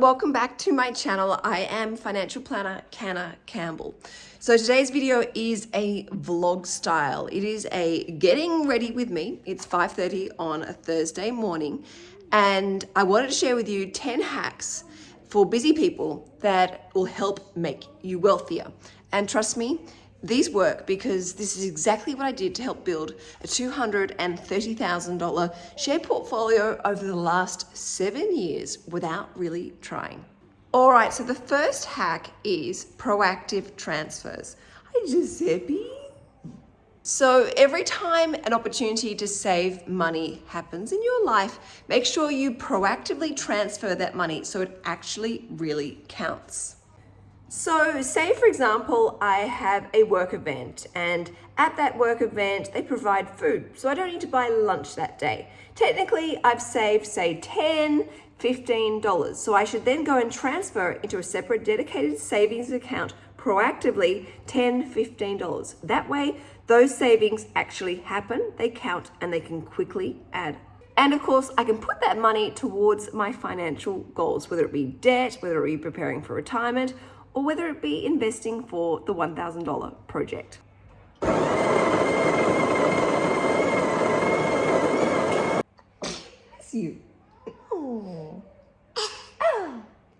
welcome back to my channel. I am financial planner Canna Campbell. So today's video is a vlog style. It is a getting ready with me. It's 5.30 on a Thursday morning and I wanted to share with you 10 hacks for busy people that will help make you wealthier. And trust me, these work because this is exactly what I did to help build a $230,000 share portfolio over the last seven years without really trying. All right, so the first hack is proactive transfers. Hi, Giuseppe. So every time an opportunity to save money happens in your life, make sure you proactively transfer that money so it actually really counts. So say for example, I have a work event and at that work event, they provide food. So I don't need to buy lunch that day. Technically, I've saved say 10, $15. So I should then go and transfer into a separate dedicated savings account proactively $10, $15. That way, those savings actually happen, they count, and they can quickly add and of course, I can put that money towards my financial goals, whether it be debt, whether it be preparing for retirement, or whether it be investing for the $1,000 project. Bless you. Oh.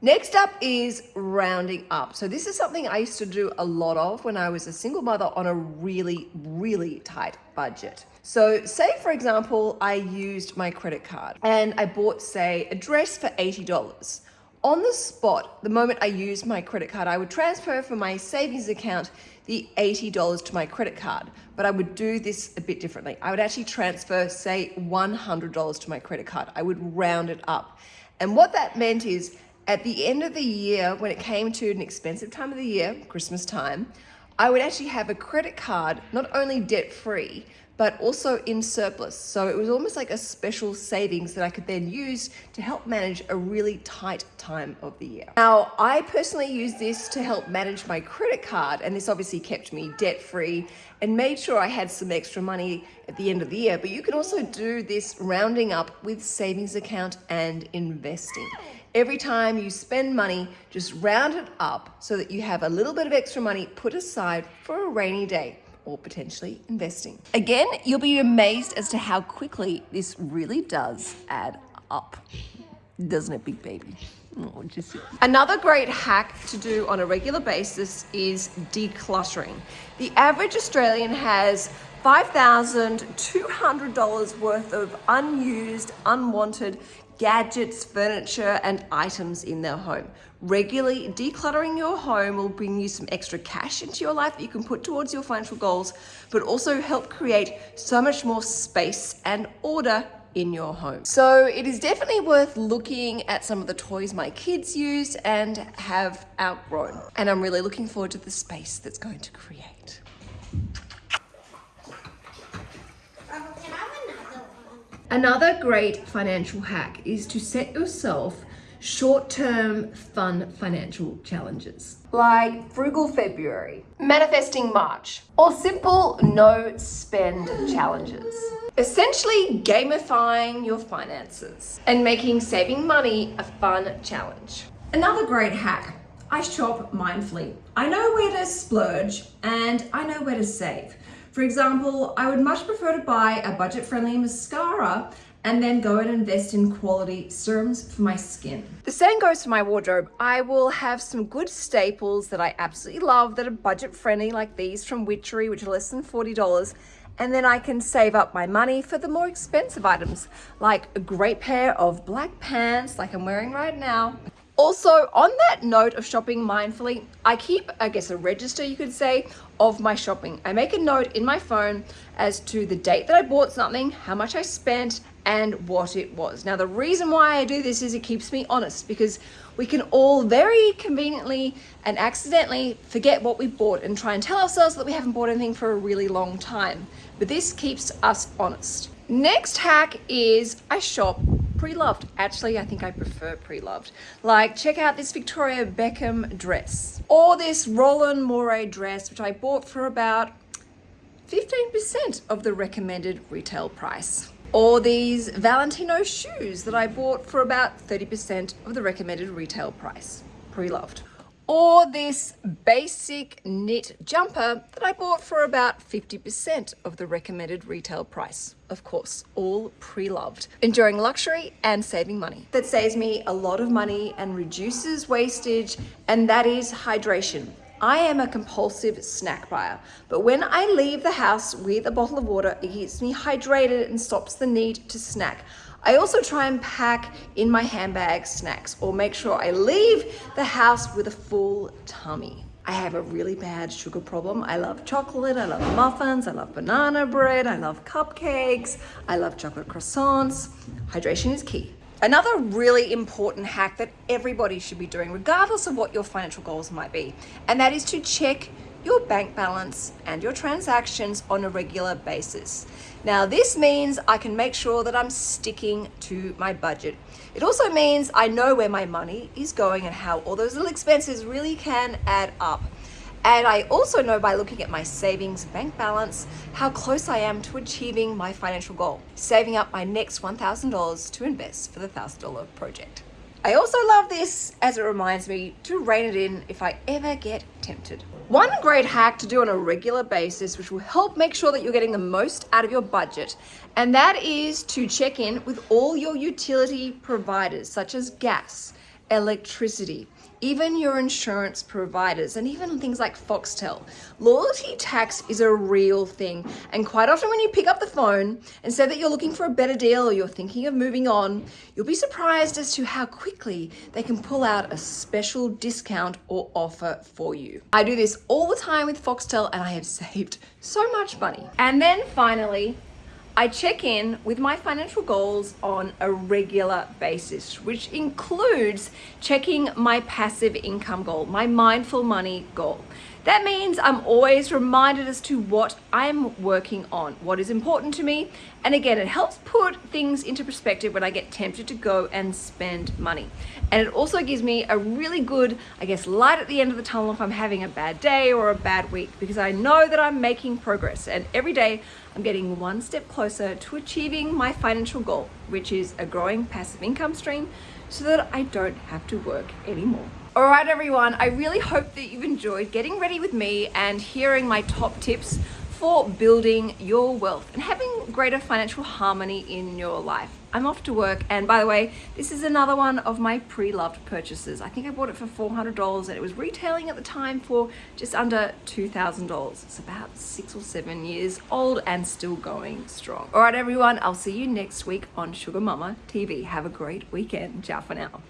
Next up is rounding up. So this is something I used to do a lot of when I was a single mother on a really, really tight budget. So say for example, I used my credit card and I bought say a dress for $80 on the spot, the moment I used my credit card, I would transfer from my savings account the $80 to my credit card, but I would do this a bit differently. I would actually transfer, say, $100 to my credit card. I would round it up. And what that meant is at the end of the year, when it came to an expensive time of the year, Christmas time, I would actually have a credit card, not only debt free, but also in surplus. So it was almost like a special savings that I could then use to help manage a really tight time of the year. Now, I personally use this to help manage my credit card, and this obviously kept me debt free and made sure I had some extra money at the end of the year. But you can also do this rounding up with savings account and investing. Every time you spend money, just round it up so that you have a little bit of extra money put aside for a rainy day or potentially investing. Again, you'll be amazed as to how quickly this really does add up. Doesn't it, big baby? Oh. Another great hack to do on a regular basis is decluttering. The average Australian has $5,200 worth of unused, unwanted gadgets, furniture, and items in their home. Regularly decluttering your home will bring you some extra cash into your life that you can put towards your financial goals, but also help create so much more space and order in your home. So it is definitely worth looking at some of the toys my kids use and have outgrown. And I'm really looking forward to the space that's going to create. Another great financial hack is to set yourself short-term fun financial challenges like frugal February, manifesting March, or simple no spend challenges. Essentially gamifying your finances and making saving money a fun challenge. Another great hack, I shop mindfully. I know where to splurge and I know where to save. For example, I would much prefer to buy a budget-friendly mascara and then go and invest in quality serums for my skin. The same goes for my wardrobe. I will have some good staples that I absolutely love that are budget friendly like these from Witchery, which are less than $40. And then I can save up my money for the more expensive items, like a great pair of black pants like I'm wearing right now, also, on that note of shopping mindfully, I keep, I guess, a register, you could say, of my shopping. I make a note in my phone as to the date that I bought something, how much I spent, and what it was. Now, the reason why I do this is it keeps me honest because we can all very conveniently and accidentally forget what we bought and try and tell ourselves that we haven't bought anything for a really long time. But this keeps us honest. Next hack is I shop pre-loved. Actually, I think I prefer pre-loved. Like, check out this Victoria Beckham dress or this Roland Mouret dress, which I bought for about 15% of the recommended retail price. Or these Valentino shoes that I bought for about 30% of the recommended retail price. Pre-loved. Or this basic knit jumper that I bought for about 50% of the recommended retail price. Of course, all pre-loved. Enjoying luxury and saving money. That saves me a lot of money and reduces wastage, and that is hydration. I am a compulsive snack buyer, but when I leave the house with a bottle of water, it keeps me hydrated and stops the need to snack. I also try and pack in my handbag snacks or make sure I leave the house with a full tummy. I have a really bad sugar problem. I love chocolate, I love muffins, I love banana bread, I love cupcakes, I love chocolate croissants. Hydration is key. Another really important hack that everybody should be doing, regardless of what your financial goals might be, and that is to check your bank balance and your transactions on a regular basis. Now, this means I can make sure that I'm sticking to my budget. It also means I know where my money is going and how all those little expenses really can add up. And I also know by looking at my savings bank balance how close I am to achieving my financial goal, saving up my next $1,000 to invest for the $1,000 project. I also love this as it reminds me to rein it in if I ever get tempted. One great hack to do on a regular basis, which will help make sure that you're getting the most out of your budget, and that is to check in with all your utility providers, such as gas, electricity, even your insurance providers, and even things like Foxtel. Loyalty tax is a real thing. And quite often when you pick up the phone and say that you're looking for a better deal or you're thinking of moving on, you'll be surprised as to how quickly they can pull out a special discount or offer for you. I do this all the time with Foxtel and I have saved so much money. And then finally, I check in with my financial goals on a regular basis, which includes checking my passive income goal, my mindful money goal. That means I'm always reminded as to what I'm working on, what is important to me. And again, it helps put things into perspective when I get tempted to go and spend money. And it also gives me a really good, I guess, light at the end of the tunnel if I'm having a bad day or a bad week, because I know that I'm making progress. And every day I'm getting one step closer to achieving my financial goal, which is a growing passive income stream so that I don't have to work anymore. All right, everyone, I really hope that you've enjoyed getting ready with me and hearing my top tips for building your wealth and having greater financial harmony in your life. I'm off to work and by the way, this is another one of my pre-loved purchases. I think I bought it for $400 and it was retailing at the time for just under $2,000. It's about six or seven years old and still going strong. All right, everyone, I'll see you next week on Sugar Mama TV. Have a great weekend. Ciao for now.